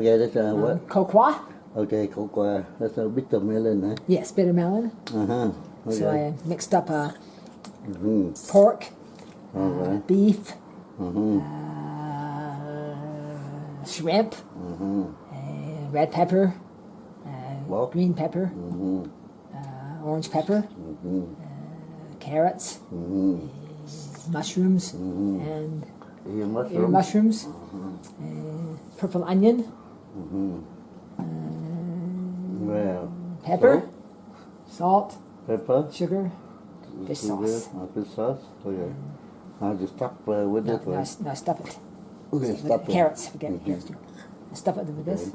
Okay, that's uh, Uh, what? cocoa. Okay, cocoa. That's a bitter melon, huh? Yes, bitter melon. Uh huh. Okay. So I mixed up uh, Mhm. pork, All right. beef, Mhm. uh, shrimp, Mhm. uh, red pepper, uh, Wow. green pepper, Mhm. uh, orange pepper, Mhm. carrots, Mhm. mushrooms, and Eating ear mushroom. mushrooms, uh, purple onion, Mhm. Well, pepper, salt, pepper. sugar, fish sauce. uh, fish sauce. Okay. I'll just stuff uh, with No, it. no, no, stuff it. Okay, stuff it. carrots, forget Mhm. carrots too. Stuff it with. Okay. This.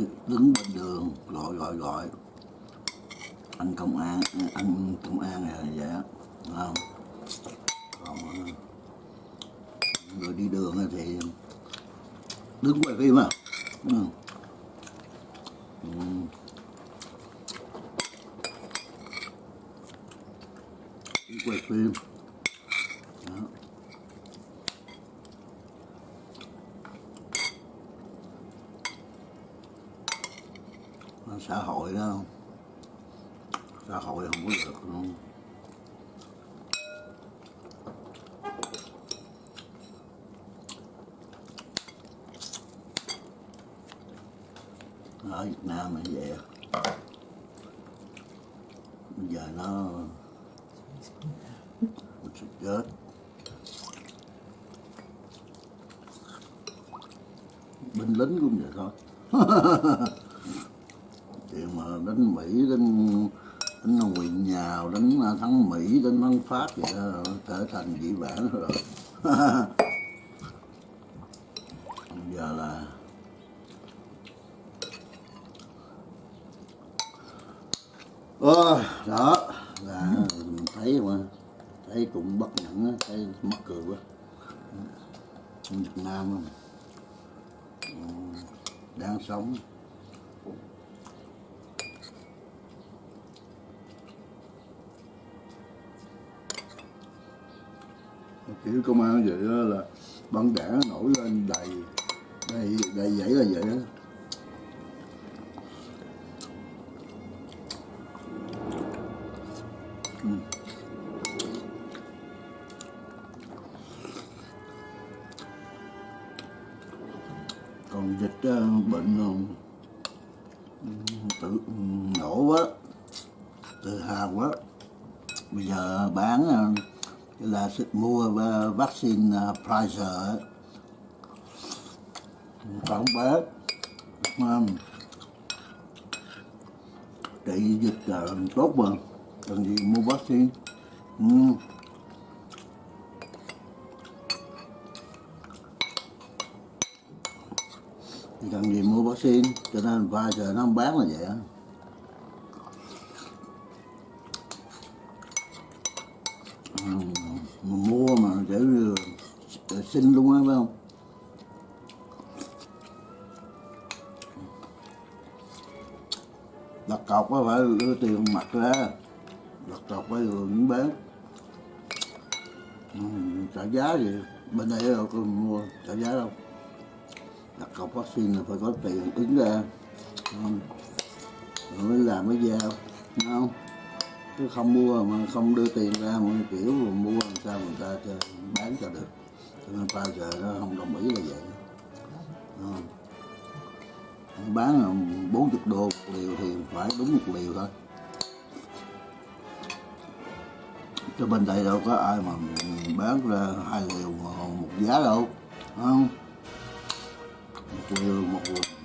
Điện đứng bên đường, gọi gọi gọi anh công an, anh công an này là vậy á không còn ờ, người đi đường thì đứng quay phim à. Ừ. đi quay phim Đó. xã hội đó xã hội không có được luôn ở Việt Nam là vậy bây giờ nó sụp chết binh lính cũng vậy thôi. Chuyện mà đánh Mỹ, đánh đánh quyền nhào, đánh à, thắng Mỹ, đánh thắng Pháp vậy đó, trở thành dĩ vãng rồi bây giờ là ờ, đó là mình thấy mà thấy cũng bất nhẫn thấy mắc cười quá. Việt Nam ờ, đang sống. Kiểu công an vậy đó là băng đảng nổi lên đầy đầy đầy dãy là vậy đó mua ờ, vaccine ờ, Pfizer á. còn bán trị ờ, dịch là tốt mà, cần gì mua vaccine ừ. Cần gì mua vaccine, cho nên Pfizer nó không bán là vậy á là luôn á phải không? Đặt cọc á phải đưa tiền mặt ra. Đặt cọc phải rồi mới bán. Ừ, trả giá gì? Bên đây đâu có mua trả giá đâu. Đặt cọc vaccine là phải có tiền ứng ra. Không? rồi mới làm mới giao đúng không? Chứ không mua mà không đưa tiền ra mà kiểu mà mua làm sao người ta bán cho được nên ta giờ nó không đồng ý là vậy. Ờ. Đúng bán 40 đô một liều thì phải đúng một liều thôi. Cho bên đây đâu có ai mà bán ra hai liều một giá đâu không? Một liều một,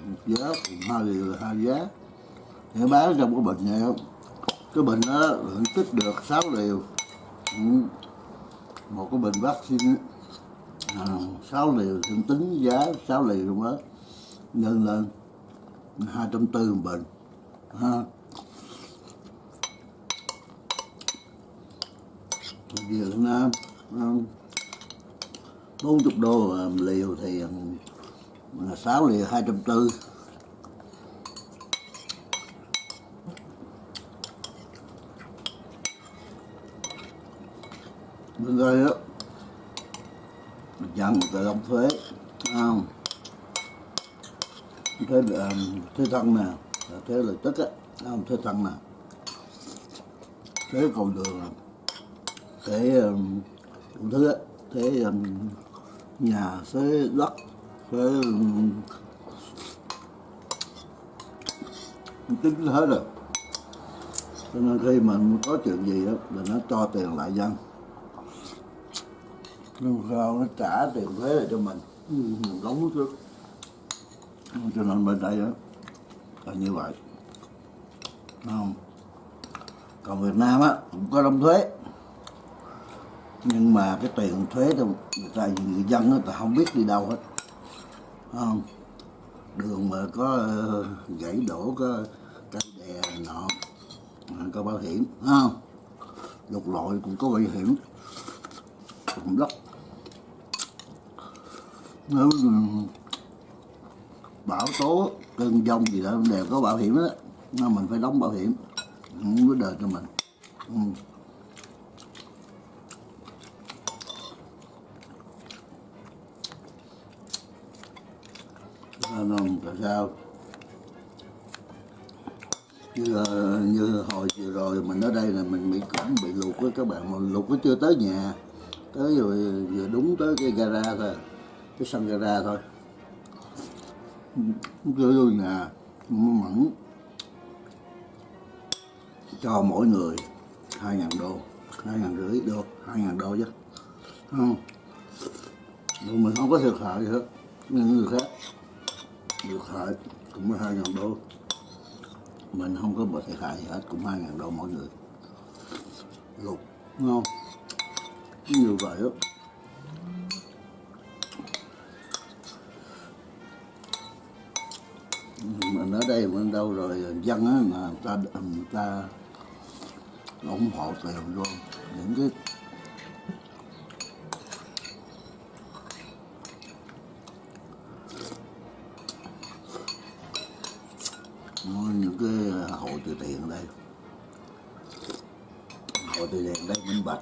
một giá hai liều là hai giá. Để bán trong cái bình này không? Cái bình đó lượng tích được 6 liều. Ừ. một cái bình vaccine Ờ, 6 liều tôi tính giá 6 liều luôn đó. Nhân lên hai trăm tư một bình ha. Việt Nam bốn chục đô liều thì à, sáu liều hai trăm tư. Bên đây giảm mình động một thuế không? Thuế ờ, thuế thân nè thuế lợi tức á không? Thuế thân nè. Thuế cầu đường nè thuế um, đủ thứ á thuế um, nhà thuế đất thuế um, tính hết rồi. Cho nên khi mà có chuyện gì đó là nó cho tiền lại dân nhưng sao nó trả tiền thuế lại cho mình. Ừ, đóng trước. Cho nên bên đây đó là như vậy. Không? Còn Việt Nam á cũng có đóng thuế. Nhưng mà cái tiền thuế thì người ta người dân á, ta không biết đi đâu hết. Không? Đường mà có ờ, gãy đổ có cây đè nọ có bảo hiểm. Không? Lục lội cũng có bảo hiểm. Cũng đất nếu bão tố cơn giông gì đó đều có bảo hiểm đó nên mình phải đóng bảo hiểm. Không có đời cho mình. Ừ. không, tại sao? Như, như hồi vừa rồi mình ở đây là mình bị cũng bị lụt với các bạn. Mà lụt nó chưa tới nhà. Tới rồi vừa đúng tới cái gara thôi cái sân gara thôi. Chưa vô nhà mẫn cho mỗi người hai ngàn đô, hai ngàn rưỡi đô, hai ngàn đô chứ. Không? Nhưng mình không có thiệt hại gì hết. Những người khác thiệt hại cũng có hai ngàn đô. Mình không có bị thiệt hại gì hết, cũng hai ngàn đô mỗi người. Lục, đúng không? Như vậy đó lâu rồi ờ, dân á, mà người ta ờ, người ta ủng hộ tiền luôn những cái những cái hội từ thiện đây. Hội từ thiện đây minh bạch.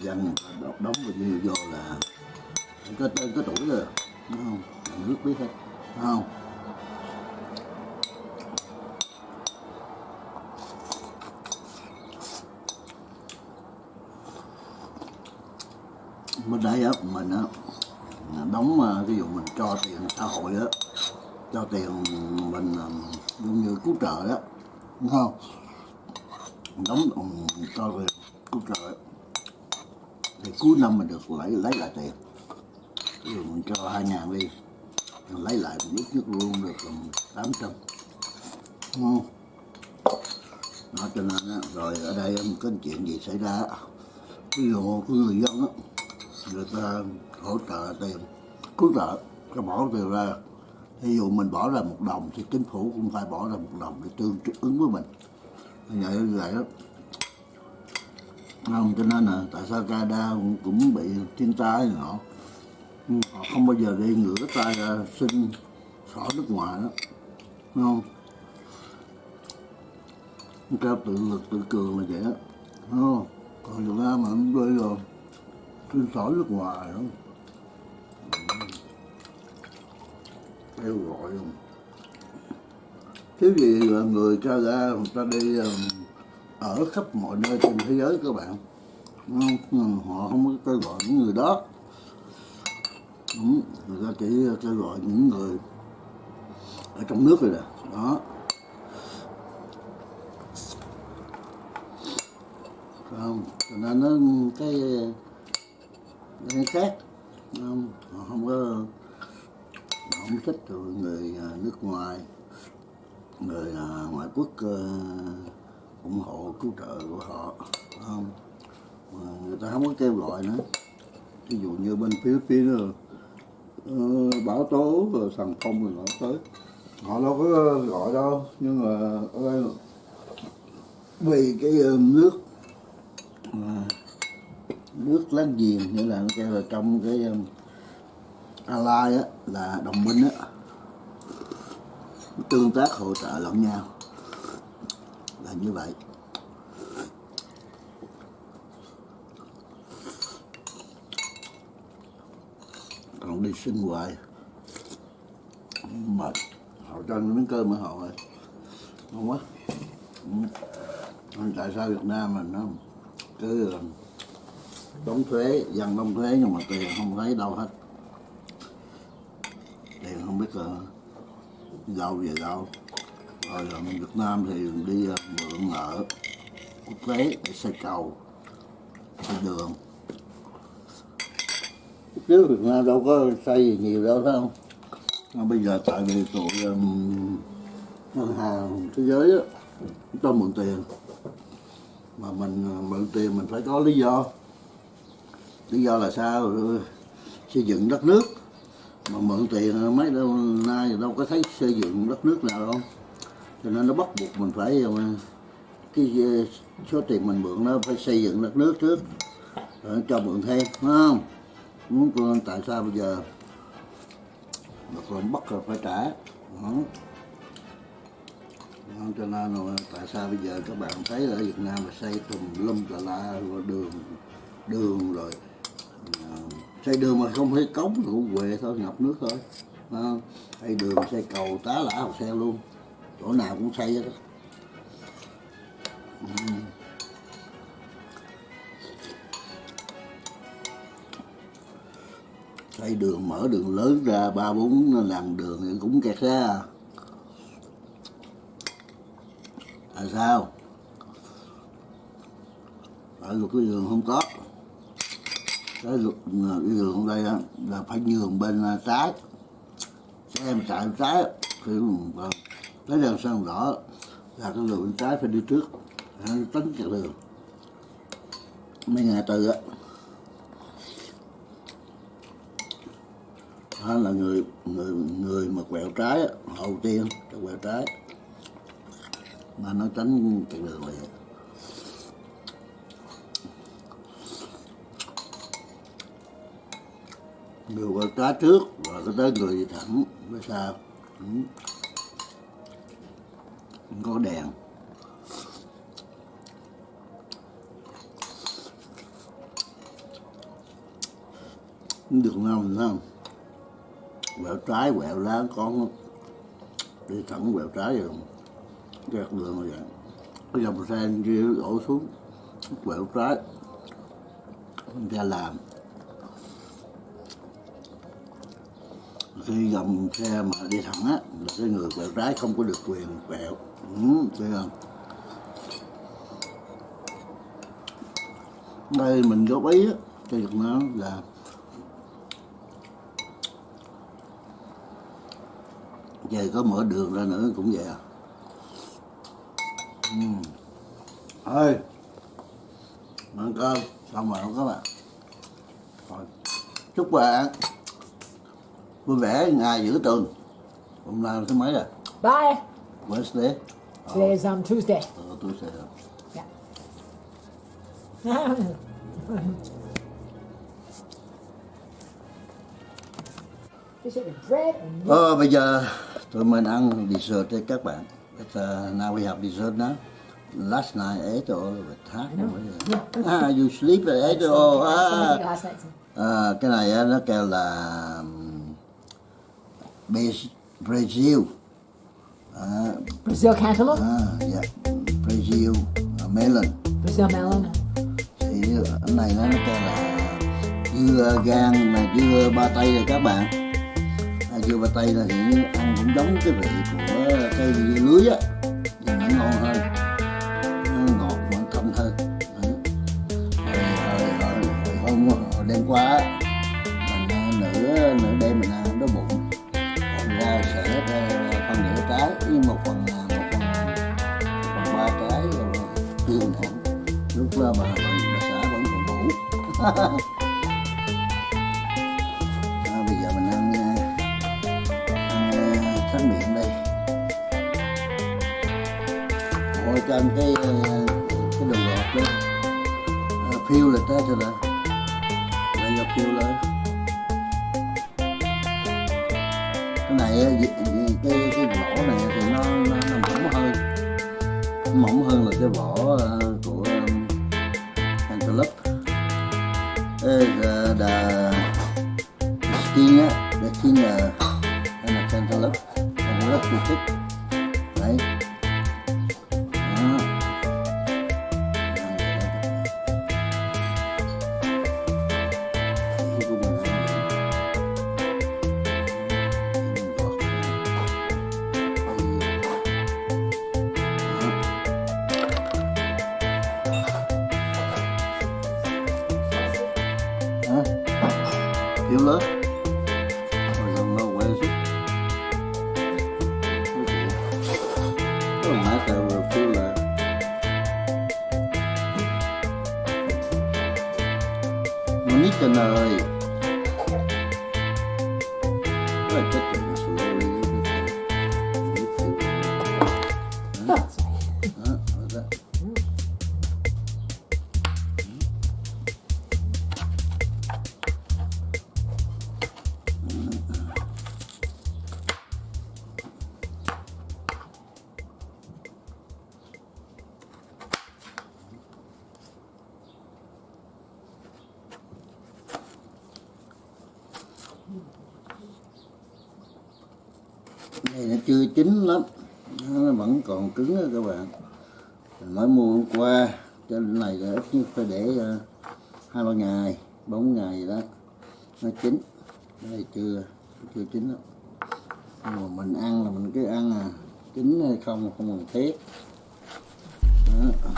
Dân đọc đóng vào bao nhiêu vô là có tên có tuổi rồi, đúng không? Nước biết hết, đúng không bên đây á mình á đóng ờ, ví dụ mình cho tiền xã hội á cho tiền mình ờ, giống như cứu trợ đó đúng không? Đóng ừ, cho tiền cứu trợ. Thì cuối năm mình được lấy lấy lại tiền. Ví dụ mình cho hai ngàn đi mình lấy lại mình ít nhất luôn được tám trăm đúng không? Đó cho nên á, rồi ở đây á, có chuyện gì xảy ra ví dụ một người dân á người ta hỗ trợ tiền. Cứu trợ cho bỏ tiền ra. Ví dụ mình bỏ ra một đồng thì chính phủ cũng phải bỏ ra một đồng để tương ứng với mình. Vậy như vậy đó. Không cho nên là tại sao Canada cũng, cũng bị thiên tai này nọ. Họ không bao giờ đi ngửa tay ra xin xỏ nước ngoài đó. Đúng không? Cao tự lực tự cường là vậy đó. Đúng không? Còn Việt Nam mà không đi rồi xin xỏ nước ngoài không kêu gọi không? Thiếu gì là người Canada người ta đi um, ở khắp mọi nơi trên thế giới các bạn. Họ không có kêu gọi những người đó. Ừ, người ta chỉ kêu gọi những người ở trong nước rồi nè. Đó. Phải không cho nên nó cái cái khác. Không họ không có họ không thích rồi người à, nước ngoài. Người à, ngoại quốc à, ủng hộ, cứu trợ của họ không? Mà người ta không có kêu gọi nữa. Ví dụ như bên Philippines rồi ờ, bão tố rồi thằng phong rồi nó tới. Họ đâu có gọi đâu, nhưng mà ở đây vì cái ờ, nước, mà nước láng giềng như là nó kêu là trong cái um, ally á là đồng minh á tương tác hỗ trợ lẫn nhau. Là như vậy. Còn đi sinh hoài. Mệt. Họ cho ăn miếng cơm ở họ rồi. Ngon quá. Ừ. Tại sao Việt Nam mình nó cứ um, đóng thuế dân đóng thuế nhưng mà tiền không thấy đâu hết. Tiền không biết ờ, là đâu về đâu rồi ở Việt Nam thì đi ờ, mượn nợ quốc tế để xây cầu xây đường. Trước Việt Nam đâu có xây gì nhiều đâu phải không? Mà bây giờ tại vì tụi um, ngân hàng thế giới đó, cho mượn tiền. Mà mình mượn tiền mình phải có lý do lý do là sao? Xây dựng đất nước. Mà mượn tiền mấy đâu nay đâu có thấy xây dựng đất nước nào đâu. Cho nên nó bắt buộc mình phải cái số tiền mình mượn nó phải xây dựng đất nước trước. Rồi cho mượn thêm phải không? Muốn con tại sao bây giờ? Mà còn bắt rồi phải trả. Đó. Đó, cho nên là tại sao bây giờ các bạn thấy ở Việt Nam là xây tùm lum tà la rồi đường đường rồi xây đường mà không thấy cống thì cũng quệ thôi ngập nước thôi. À, xây đường xây cầu tá lả học xe luôn. Chỗ nào cũng xây hết đó. Ừ. Xây đường mở đường lớn ra ba bốn làng đường thì cũng kẹt ra. Tại sao? Ở luật cái đường không có cái đường, cái đường đây á, là phải nhường bên à, trái. Trái xem chạy bên trái thì vâng, cái đèn xanh đỏ là cái đường bên trái phải đi trước. Nó chặt đường. Mấy ngày từ á đó là người người người mà quẹo trái á, hậu tiên quẹo trái. Mà nó tránh chặt đường vậy người quẹo cá trước rồi cái tới người thẳng mới sao? Ừ. Không có đèn. Đường nào không quẹo trái, quẹo lá con đi thẳng quẹo trái rồi. Kẹt đường rồi vậy. Cái dòng xe kia đổ xuống, quẹo trái. Ra làm. Khi dòng xe mà đi thẳng á là cái người quẹo trái không có được quyền quẹo. Ừ, thấy không? Đây mình góp ý á cho được nó là về có mở đường ra nữa cũng vậy à. Ừ. thôi ăn cơm xong rồi các bạn? Rồi chúc bạn vui vẻ ngày giữ tuần hôm nay thứ mấy rồi Bye. Wednesday um, Tuesday. ờ, tôi sẽ Yeah. Fish it with bread and milk. Ờ, bây giờ tụi mình ăn dessert đấy các bạn. But, uh, now we have dessert now. Last night I ate all of it. Huh? Ah, you sleep it all. Somebody Ah. À, cái này nó kêu là um, Brazil. À, Brazil cantaloupe, à, dạ. Brazil uh, melon. Brazil melon. Thì cái này nó kêu là dưa gan mà dưa ba tây rồi các bạn. À, dưa ba tây là thì ăn cũng giống cái vị của cây dưa lưới á, nhưng mà nó ngon hơn. Nó ngọt mà thơm hơn. Đó. Rồi, rồi, rồi, rồi hôm hồi đêm qua á, đó bà xã vẫn còn ngủ? À, bây giờ mình ăn à, ăn à, tráng miệng đây. Ngồi cho ăn cái à, cái đồ ngọt đó. À, phiêu lên tới cho là bây giờ phiêu lên. Cái này cái cái vỏ này thì nó nó, nó mỏng hơn. Mỏng hơn là cái vỏ ờ, Thiếu lớn Rồi dòng nó quay xuống Cái mã tờ vừa phiêu là Nó nít trên ơi này là ít nhất phải để ờ, hai ba ngày, bốn ngày đó. Nó chín. Đây chưa chưa chín đâu mà mình ăn là mình cứ ăn à chín hay không không cần thiết. Đó.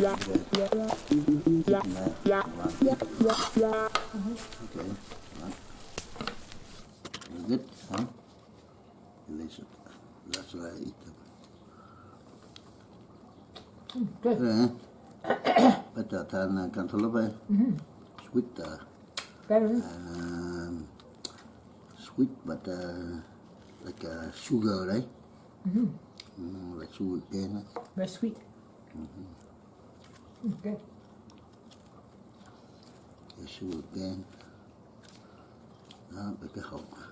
Good, Yeah. Release it. That's what I eat them. Good. Better than cantaloupe. Sweet. Uh, Um, sweet, but uh, like uh, sugar, right? Mm -hmm. Mm, like sugar cane. Very sweet. Mm -hmm. כן. ישו נותן גם בכחוק.